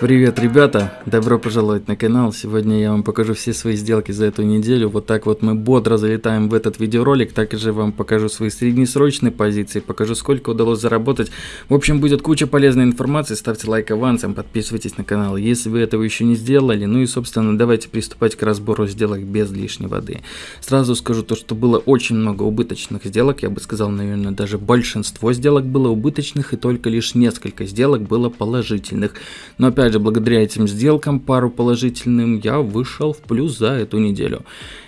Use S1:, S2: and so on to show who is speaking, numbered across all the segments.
S1: Привет, ребята! Добро пожаловать на канал. Сегодня я вам покажу все свои сделки за эту неделю. Вот так вот мы бодро залетаем в этот видеоролик. Также вам покажу свои среднесрочные позиции, покажу сколько удалось заработать. В общем, будет куча полезной информации. Ставьте лайк авансом, подписывайтесь на канал, если вы этого еще не сделали. Ну и, собственно, давайте приступать к разбору сделок без лишней воды. Сразу скажу то, что было очень много убыточных сделок. Я бы сказал, наверное, даже большинство сделок было убыточных и только лишь несколько сделок было положительных. Но опять же, благодаря этим сделкам, пару положительным, я вышел в плюс за эту неделю.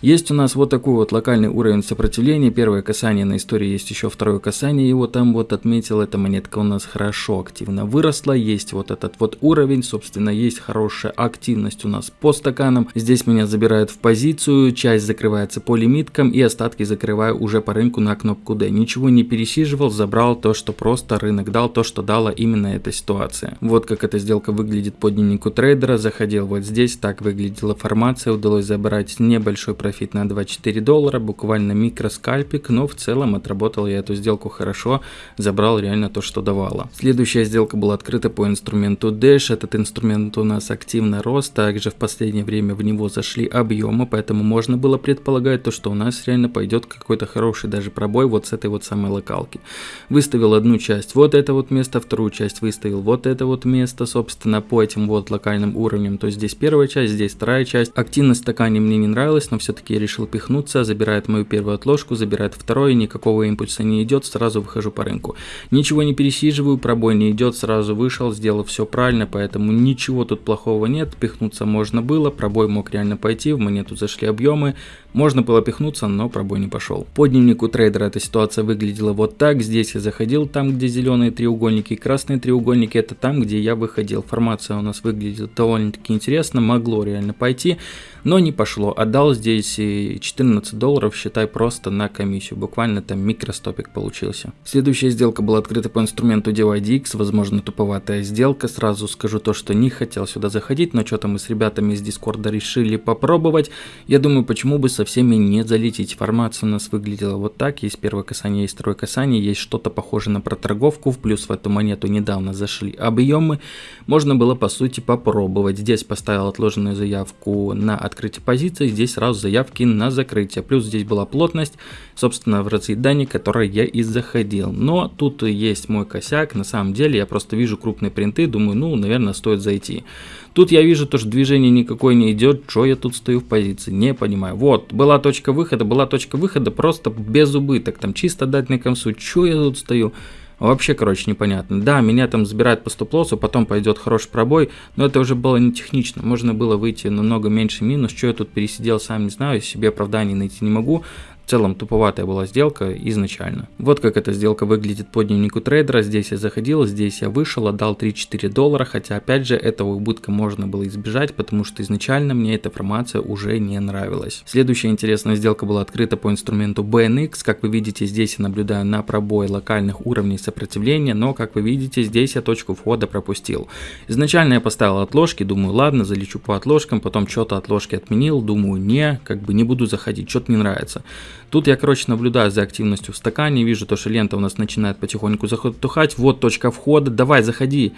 S1: Есть у нас вот такой вот локальный уровень сопротивления. Первое касание на истории есть еще второе касание. Его там вот отметил, эта монетка у нас хорошо активно выросла. Есть вот этот вот уровень, собственно, есть хорошая активность у нас по стаканам. Здесь меня забирают в позицию, часть закрывается по лимиткам и остатки закрываю уже по рынку на кнопку D. Ничего не пересиживал, забрал то, что просто рынок дал, то, что дала именно эта ситуация. Вот как эта сделка выглядит по дневнику трейдера. Заходил вот здесь, так выглядела формация, удалось забрать небольшой профит на 24 доллара, буквально микроскальпик, но в целом отработал я эту сделку хорошо, забрал реально то, что давало. Следующая сделка была открыта по инструменту Dash, этот инструмент у нас активно рос, также в последнее время в него зашли объемы, поэтому можно было предполагать то, что у нас реально пойдет какой-то хороший даже пробой вот с этой вот самой локалки. Выставил одну часть вот это вот место, вторую часть выставил вот это вот место, собственно, по этим вот локальным уровням, то есть здесь первая часть, здесь вторая часть. Активность стакане мне не нравилась, но все все-таки я решил пихнуться, забирает мою первую отложку, забирает второй, никакого импульса не идет, сразу выхожу по рынку. Ничего не пересиживаю, пробой не идет, сразу вышел, сделал все правильно, поэтому ничего тут плохого нет, пихнуться можно было, пробой мог реально пойти, в монету зашли объемы, можно было пихнуться, но пробой не пошел. По дневнику трейдера эта ситуация выглядела вот так, здесь я заходил там, где зеленые треугольники, красные треугольники это там, где я выходил. Формация у нас выглядит довольно-таки интересно, могло реально пойти, но не пошло. Отдал здесь 14 долларов, считай, просто на комиссию. Буквально там микростопик получился. Следующая сделка была открыта по инструменту DYDX, возможно туповатая сделка. Сразу скажу то, что не хотел сюда заходить, но что-то мы с ребятами из Дискорда решили попробовать. Я думаю, почему бы со всеми не залететь. Формация у нас выглядела вот так. Есть первое касание, есть второе касание, есть что-то похожее на проторговку. В плюс в эту монету недавно зашли объемы. Можно было по сути попробовать. Здесь поставил отложенную заявку на открытие позиции, здесь сразу заявки на закрытие. Плюс здесь была плотность, собственно, в разъедании, которой я и заходил. Но тут есть мой косяк, на самом деле я просто вижу крупные принты, думаю, ну, наверное, стоит зайти. Тут я вижу то, что движение никакое не идет, что я тут стою в позиции, не понимаю. Вот, была точка выхода, была точка выхода, просто без убыток, там чисто дать на концу, что я тут стою. Вообще, короче, непонятно. Да, меня там забирают по стоп-лоссу, потом пойдет хороший пробой, но это уже было не технично. Можно было выйти намного меньше минус. Что я тут пересидел, сам не знаю, себе оправданий найти не могу. В целом туповатая была сделка изначально. Вот как эта сделка выглядит по дневнику трейдера. Здесь я заходил, здесь я вышел, отдал 3-4 доллара, хотя опять же этого убытка можно было избежать, потому что изначально мне эта формация уже не нравилась. Следующая интересная сделка была открыта по инструменту BNX. Как вы видите, здесь я наблюдаю на пробой локальных уровней сопротивления, но как вы видите, здесь я точку входа пропустил. Изначально я поставил отложки, думаю, ладно, залечу по отложкам, потом что-то отложки отменил, думаю, не, как бы не буду заходить, что-то не нравится. Тут я, короче, наблюдаю за активностью в стакане, вижу то, что лента у нас начинает потихоньку затухать. Вот точка входа, давай, заходи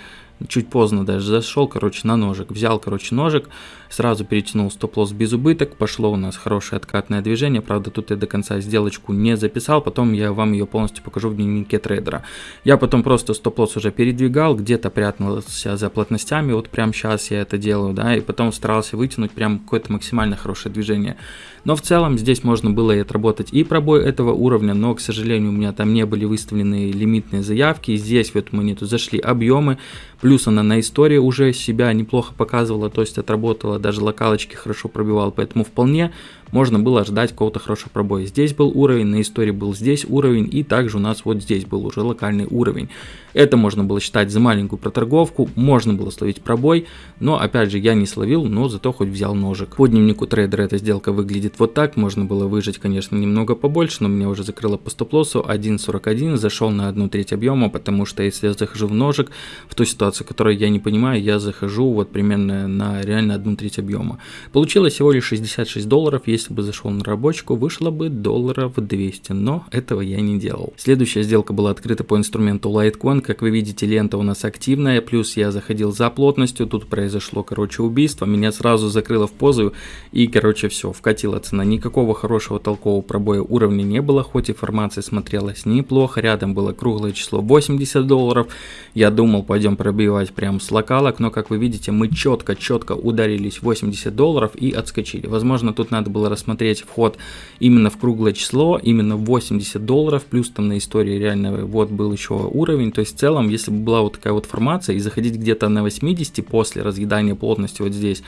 S1: чуть поздно даже зашел, короче, на ножик. Взял, короче, ножик, сразу перетянул стоп-лосс без убыток. Пошло у нас хорошее откатное движение. Правда, тут я до конца сделочку не записал. Потом я вам ее полностью покажу в дневнике трейдера. Я потом просто стоп-лосс уже передвигал, где-то прятался за плотностями. Вот прямо сейчас я это делаю, да. И потом старался вытянуть прям какое-то максимально хорошее движение. Но в целом здесь можно было и отработать и пробой этого уровня, но, к сожалению, у меня там не были выставлены лимитные заявки. Здесь в эту монету зашли объемы. Плюс она на истории уже себя неплохо показывала, то есть отработала, даже локалочки хорошо пробивала, поэтому вполне можно было ждать какого-то хорошего пробоя. Здесь был уровень, на истории был здесь уровень, и также у нас вот здесь был уже локальный уровень. Это можно было считать за маленькую проторговку, можно было словить пробой, но опять же я не словил, но зато хоть взял ножик. По дневнику трейдера эта сделка выглядит вот так, можно было выжить, конечно, немного побольше, но меня уже закрыло по стоп-лоссу 1.41, зашел на одну треть объема, потому что если я захожу в ножик, в ту ситуацию, которую я не понимаю, я захожу вот примерно на реально одну треть объема. Получилось всего лишь 66 долларов, если если бы зашел на рабочку, вышло бы долларов 200, но этого я не делал. Следующая сделка была открыта по инструменту Litecoin, как вы видите, лента у нас активная, плюс я заходил за плотностью, тут произошло, короче, убийство, меня сразу закрыло в позу, и, короче, все, вкатила цена. Никакого хорошего толкового пробоя уровня не было, хоть и формация смотрелась неплохо, рядом было круглое число 80 долларов, я думал, пойдем пробивать прям с локалок, но, как вы видите, мы четко-четко ударились 80 долларов и отскочили. Возможно, тут надо было рассмотреть вход именно в круглое число, именно 80 долларов, плюс там на истории реально вот был еще уровень, то есть в целом, если бы была вот такая вот формация и заходить где-то на 80 после разъедания плотности вот здесь,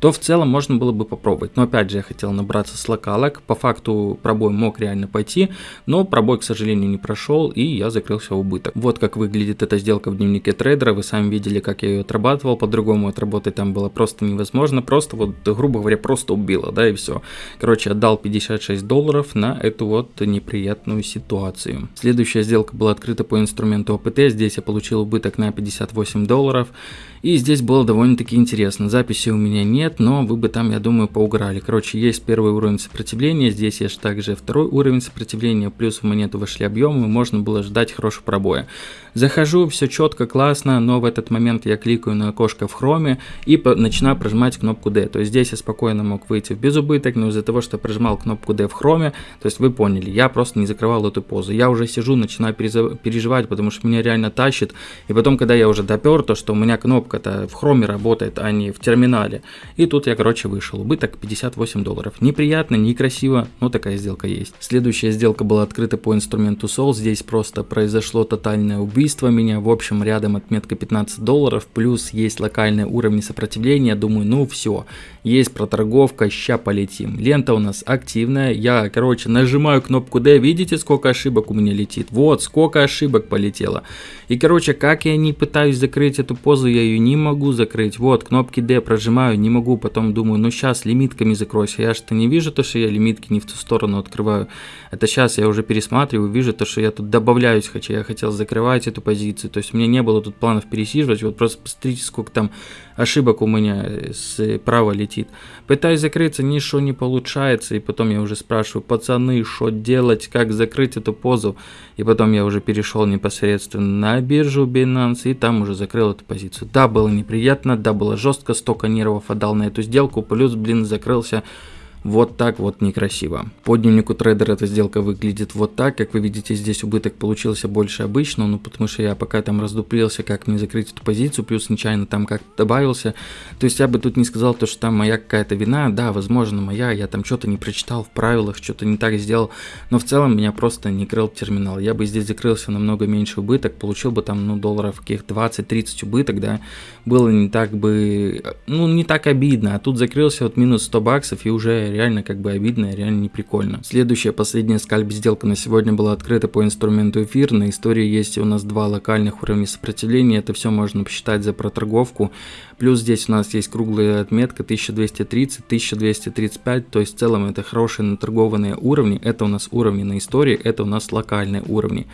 S1: то в целом можно было бы попробовать. Но опять же, я хотел набраться с локалок, по факту пробой мог реально пойти, но пробой, к сожалению, не прошел, и я закрылся в убыток. Вот как выглядит эта сделка в дневнике трейдера, вы сами видели, как я ее отрабатывал, по-другому отработать там было просто невозможно, просто вот, грубо говоря, просто убило, да, и все. Короче, отдал 56 долларов на эту вот неприятную ситуацию. Следующая сделка была открыта по инструменту ОПТ, здесь я получил убыток на 58 долларов, и здесь было довольно-таки интересно. Записи у меня нет, но вы бы там, я думаю, поуграли. Короче, есть первый уровень сопротивления, здесь есть также второй уровень сопротивления, плюс в монету вошли объемы, можно было ждать хорошего пробоя. Захожу, все четко, классно, но в этот момент я кликаю на окошко в хроме и начинаю прожимать кнопку D. То есть здесь я спокойно мог выйти в безубыток, но из-за того, что прожимал кнопку D в хроме, то есть вы поняли, я просто не закрывал эту позу. Я уже сижу, начинаю переживать, потому что меня реально тащит. И потом, когда я уже допер, то что у меня кнопка это в хроме работает, а не в терминале. И тут я, короче, вышел. Убыток 58 долларов. Неприятно, некрасиво, но такая сделка есть. Следующая сделка была открыта по инструменту Sol. Здесь просто произошло тотальное убийство меня. В общем, рядом отметка 15 долларов, плюс есть локальные уровни сопротивления. Думаю, ну все, есть проторговка, ща полетим. Лента у нас активная. Я, короче, нажимаю кнопку D, видите, сколько ошибок у меня летит? Вот, сколько ошибок полетело. И, короче, как я не пытаюсь закрыть эту позу, я ее не могу закрыть. Вот, кнопки D прожимаю, не могу. Потом думаю, ну сейчас лимитками закройся. Я что не вижу то, что я лимитки не в ту сторону открываю. Это сейчас я уже пересматриваю, вижу то, что я тут добавляюсь, хотя я хотел закрывать эту позицию. То есть у меня не было тут планов пересиживать. Вот просто посмотрите, сколько там ошибок у меня справа летит. Пытаюсь закрыться, ничего не получается. И потом я уже спрашиваю, пацаны, что делать, как закрыть эту позу. И потом я уже перешел непосредственно на биржу Binance и там уже закрыл эту позицию. Да, было неприятно, да, было жестко, столько нервов отдал на эту сделку, плюс, блин, закрылся вот так вот некрасиво. По дневнику трейдера эта сделка выглядит вот так. Как вы видите, здесь убыток получился больше обычного, ну потому что я пока там раздуплился, как мне закрыть эту позицию, плюс нечаянно там как-то добавился. То есть я бы тут не сказал то, что там моя какая-то вина. Да, возможно, моя, я там что-то не прочитал в правилах, что-то не так сделал. Но в целом меня просто не крыл терминал. Я бы здесь закрылся намного меньше убыток, получил бы там, ну, долларов каких 20-30 убыток, да. Было не так бы, ну, не так обидно. А тут закрылся вот минус 100 баксов и уже реально как бы обидно, реально не прикольно. Следующая, последняя скальп сделка на сегодня была открыта по инструменту эфир. На истории есть у нас два локальных уровня сопротивления, это все можно посчитать за проторговку. Плюс здесь у нас есть круглая отметка 1230, 1235, то есть в целом это хорошие наторгованные уровни, это у нас уровни на истории, это у нас локальные уровни.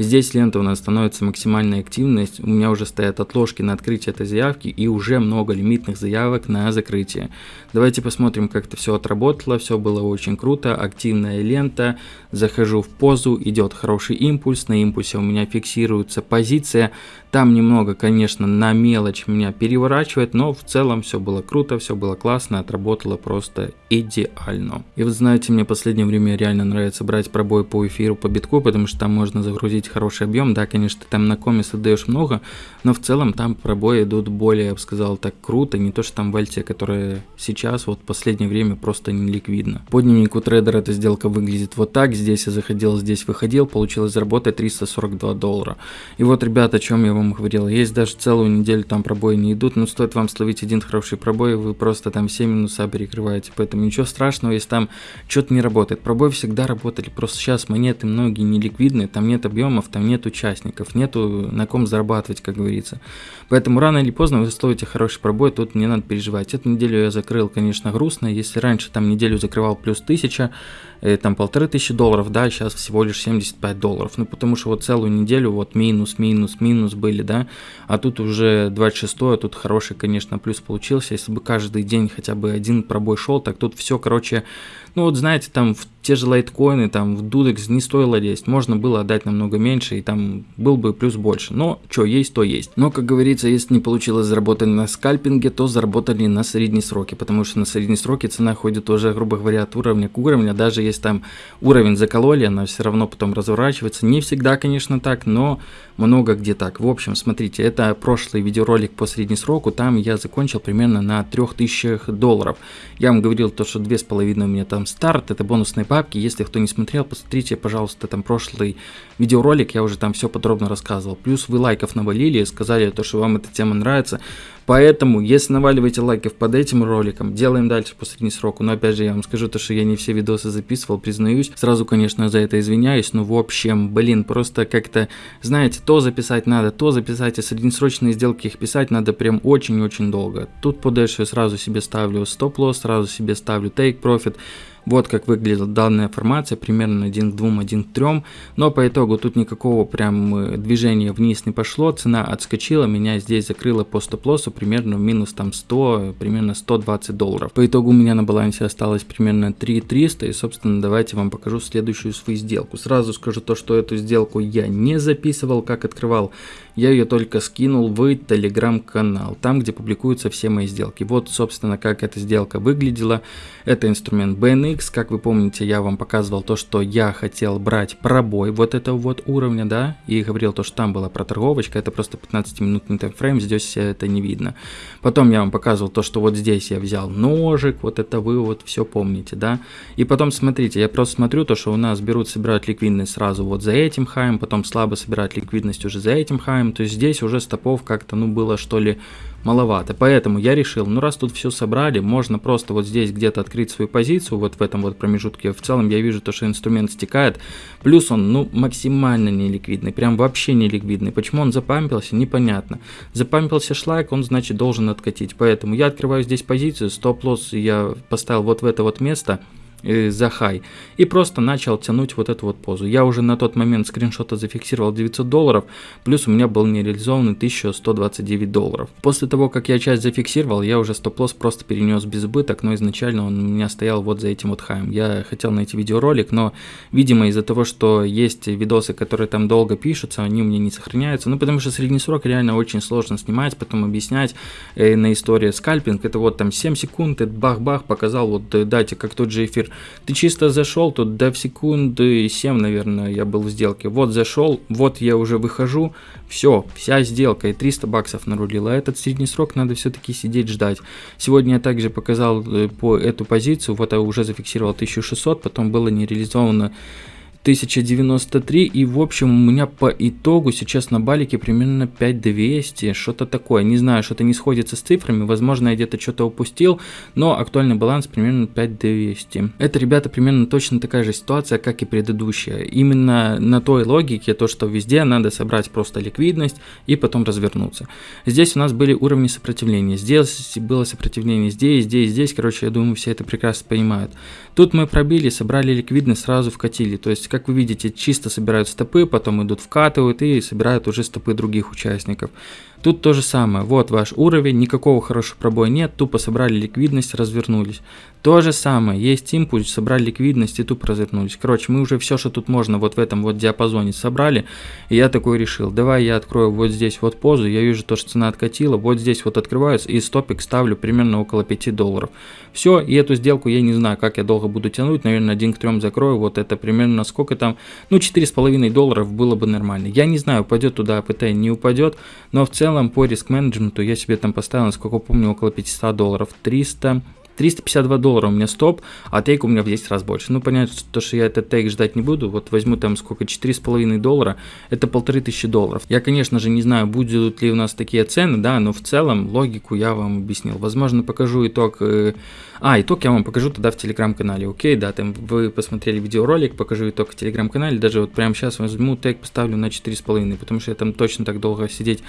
S1: Здесь лента у нас становится максимальная активность, у меня уже стоят отложки на открытие этой заявки и уже много лимитных заявок на закрытие. Давайте посмотрим, как это все отработало, все было очень круто, активная лента, захожу в позу, идет хороший импульс, на импульсе у меня фиксируется позиция, там немного, конечно, на мелочь меня переворачивает, но в целом все было круто, все было классно, отработало просто идеально. И вы знаете, мне в последнее время реально нравится брать пробой по эфиру по битку, потому что там можно загрузить хороший объем. Да, конечно, там на комис отдаешь много, но в целом там пробои идут более, я бы сказал, так круто, не то что там в альте, которая сейчас вот в последнее время просто не ликвидна. По дневнику трейдера эта сделка выглядит вот так, здесь я заходил, здесь выходил, получилось заработать 342 доллара. И вот, ребята, о чем я вам говорил. Есть даже целую неделю там пробои не идут, но стоит вам словить один хороший пробой, вы просто там все минуса перекрываете. Поэтому ничего страшного, если там что-то не работает. Пробои всегда работали, просто сейчас монеты многие не ликвидные, там нет объемов, там нет участников, нету на ком зарабатывать, как говорится. Поэтому рано или поздно вы словите хороший пробой, тут не надо переживать. Эту неделю я закрыл, конечно, грустно. Если раньше там неделю закрывал плюс 1000, э, там полторы тысячи долларов, да, сейчас всего лишь 75 долларов. Ну, потому что вот целую неделю вот минус, минус, минус были, да, а тут уже 26 а тут хороший, конечно, плюс получился. Если бы каждый день хотя бы один пробой шел, так тут все, короче, Ну вот знаете, там в те же лайткоины, там в Dudex не стоило лезть, можно было отдать намного меньше, и там был бы плюс больше. Но что есть, то есть. Но, как говорится, если не получилось заработать на скальпинге, то заработали на средние сроки, потому что на средние сроки цена ходит уже, грубо говоря, от уровня к уровню, даже если там уровень закололи, она все равно потом разворачивается. Не всегда, конечно, так, но много где так. В общем, смотрите, это прошлый видеоролик по среднесроку, там я закончил примерно на 3000 долларов. Я вам говорил то, что 2,5 у меня там старт, это бонусные папки, если кто не смотрел, посмотрите, пожалуйста, там прошлый видеоролик, я уже там все подробно рассказывал. Плюс вы лайков навалили, сказали то, что вам эта тема нравится, Поэтому, если наваливаете лайков под этим роликом, делаем дальше по сроку. Но опять же, я вам скажу то, что я не все видосы записывал, признаюсь. Сразу, конечно, за это извиняюсь, но в общем, блин, просто как-то, знаете, то записать надо, то записать, а среднесрочные сделки их писать надо прям очень-очень долго. Тут по сразу себе ставлю стоп-лосс, сразу себе ставлю take profit. Вот как выглядит данная формация, примерно 1 к 2, 1 к 3. Но по итогу тут никакого прям э, движения вниз не пошло, цена отскочила, меня здесь закрыла по стоп-лоссу примерно минус там 100, примерно 120 долларов. По итогу у меня на балансе осталось примерно 3300 и собственно давайте вам покажу следующую свою сделку. Сразу скажу то, что эту сделку я не записывал, как открывал я ее только скинул в телеграм-канал, там, где публикуются все мои сделки. Вот, собственно, как эта сделка выглядела. Это инструмент BNX, как вы помните, я вам показывал то, что я хотел брать пробой вот этого вот уровня, да, и говорил то, что там была проторговочка, это просто 15-минутный таймфрейм, здесь это не видно. Потом я вам показывал то, что вот здесь я взял ножик, вот это вы вот все помните, да. И потом, смотрите, я просто смотрю то, что у нас берут, собирают ликвидность сразу вот за этим хаем, потом слабо собирают ликвидность уже за этим хаем, то есть здесь уже стопов как-то, ну, было что ли маловато. Поэтому я решил, ну, раз тут все собрали, можно просто вот здесь где-то открыть свою позицию, вот в этом вот промежутке. В целом я вижу то, что инструмент стекает. Плюс он, ну, максимально неликвидный, прям вообще неликвидный. Почему он запампился, непонятно. Запампился шлайк, он, значит, должен откатить. Поэтому я открываю здесь позицию, стоп-лосс я поставил вот в это вот место – за хай и просто начал тянуть вот эту вот позу. Я уже на тот момент скриншота зафиксировал 900 долларов, плюс у меня был нереализованный 1129 долларов. После того, как я часть зафиксировал, я уже стоп-лосс просто перенес без убыток, но изначально он у меня стоял вот за этим вот хаем. Я хотел найти видеоролик, но, видимо, из-за того, что есть видосы, которые там долго пишутся, они у меня не сохраняются, ну, потому что средний срок реально очень сложно снимать, потом объяснять э, на истории скальпинг, это вот там 7 секунд, это бах-бах, показал, вот э, дайте, как тот же эфир ты чисто зашел, тут до секунды 7, наверное, я был в сделке. Вот зашел, вот я уже выхожу, все, вся сделка и 300 баксов нарулила. Этот средний срок надо все-таки сидеть ждать. Сегодня я также показал э, по эту позицию, вот я уже зафиксировал 1600, потом было не реализовано 1093 и в общем у меня по итогу сейчас на балике примерно 5200, что-то такое, не знаю, что-то не сходится с цифрами, возможно я где-то что-то упустил, но актуальный баланс примерно 5200. Это, ребята, примерно точно такая же ситуация, как и предыдущая, именно на той логике, то что везде надо собрать просто ликвидность и потом развернуться. Здесь у нас были уровни сопротивления, здесь было сопротивление здесь, здесь, здесь, короче, я думаю все это прекрасно понимают. Тут мы пробили, собрали ликвидность, сразу вкатили, то есть как вы видите, чисто собирают стопы, потом идут вкатывают и собирают уже стопы других участников. Тут то же самое, вот ваш уровень, никакого хорошего пробоя нет, тупо собрали ликвидность, развернулись. То же самое, есть импульс, собрали ликвидность и тупо развернулись. Короче, мы уже все, что тут можно вот в этом вот диапазоне собрали, и я такой решил, давай я открою вот здесь вот позу, я вижу то, что цена откатила, вот здесь вот открывается, и стопик ставлю примерно около 5 долларов. Все, и эту сделку я не знаю, как я долго буду тянуть, наверное, один к трем закрою, вот это примерно сколько там, ну 4,5 долларов было бы нормально. Я не знаю, упадет туда АПТ, не упадет, но в целом по риск-менеджменту я себе там поставил, насколько помню, около 500 долларов. 300, 352 доллара у меня стоп, а тейк у меня в 10 раз больше. Ну, понятно, то, что я этот тейк ждать не буду. Вот возьму там сколько, 4,5 доллара, это полторы тысячи долларов. Я, конечно же, не знаю, будут ли у нас такие цены, да, но в целом логику я вам объяснил. Возможно, покажу итог... Э, а, итог я вам покажу тогда в телеграм-канале, окей, да, там вы посмотрели видеоролик, покажу итог в телеграм-канале, даже вот прямо сейчас возьму тег, поставлю на 4,5, потому что я там точно так долго сидеть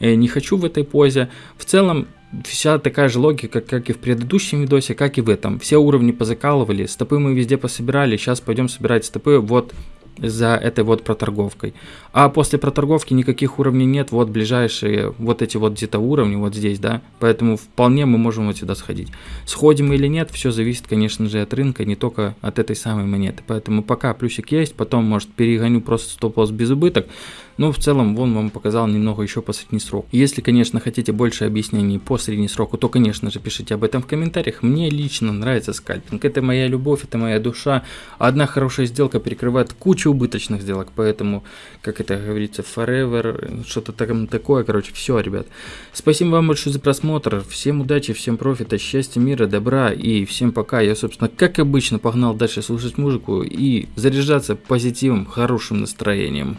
S1: э, не хочу в этой позе. В целом, вся такая же логика, как и в предыдущем видосе, как и в этом. Все уровни позакалывали, стопы мы везде пособирали, сейчас пойдем собирать стопы вот за этой вот проторговкой. А после проторговки никаких уровней нет, вот ближайшие вот эти вот где-то уровни, вот здесь, да, поэтому вполне мы можем вот сюда сходить. Сходим или нет, все зависит, конечно же, от рынка, не только от этой самой монеты. Поэтому пока плюсик есть, потом, может, перегоню просто стоп-лосс без убыток, но в целом вон вам показал немного еще по средний срок. Если, конечно, хотите больше объяснений по средний сроку, то, конечно же, пишите об этом в комментариях. Мне лично нравится скальпинг. Это моя любовь, это моя душа. Одна хорошая сделка перекрывает кучу убыточных сделок, поэтому, как это говорится, forever, что-то там такое, короче, все, ребят. Спасибо вам большое за просмотр. Всем удачи, всем профита, счастья, мира, добра и всем пока. Я, собственно, как обычно, погнал дальше слушать музыку и заряжаться позитивом, хорошим настроением.